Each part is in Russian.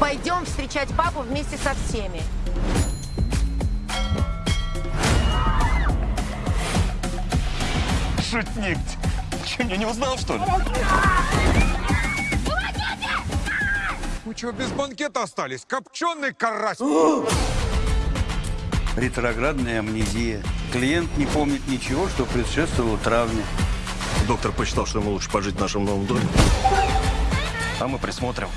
Пойдем встречать папу вместе со всеми. Шутник. Че, меня не узнал, что ли? Вы что, без банкета остались? Копченый карась! Ретроградная амнезия. Клиент не помнит ничего, что предшествовало травме. Доктор посчитал, что ему лучше пожить в нашем новом доме. А мы присмотрим.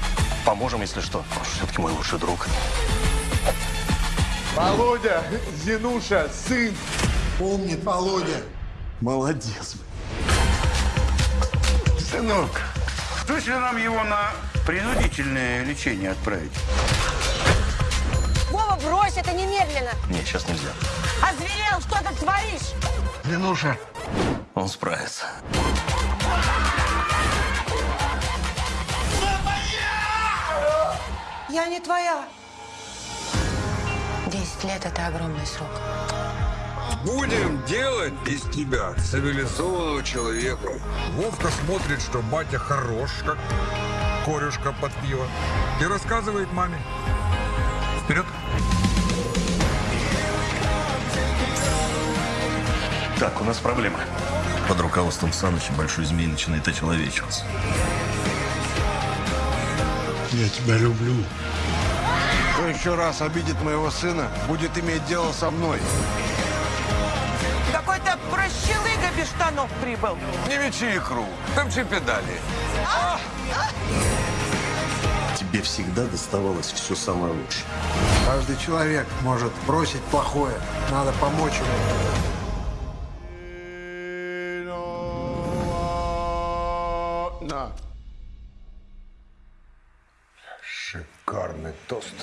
Поможем, если что. Он все-таки мой лучший друг. Володя, Зинуша, сын. Помнит Володя. Молодец. Сынок, точно нам его на принудительное лечение отправить? Вова, брось это немедленно! Нет, сейчас нельзя. Озверел, что ты творишь? Ленуша, Он справится. Я не твоя. Десять лет – это огромный срок. Будем делать из тебя цивилизованного человека. Вовка смотрит, что батя хорош, как корюшка под пиво. И рассказывает маме. Вперед! Так, у нас проблема. Под руководством Саныча большой змей начинает очеловечиваться. Я тебя люблю. Кто еще раз обидит моего сына, будет иметь дело со мной. Какой-то прощелыга без штанов прибыл. Не мечи икру, топчи педали. Тебе всегда доставалось все самое лучшее. Каждый человек может бросить плохое. Надо помочь ему. На. Шикарный тост.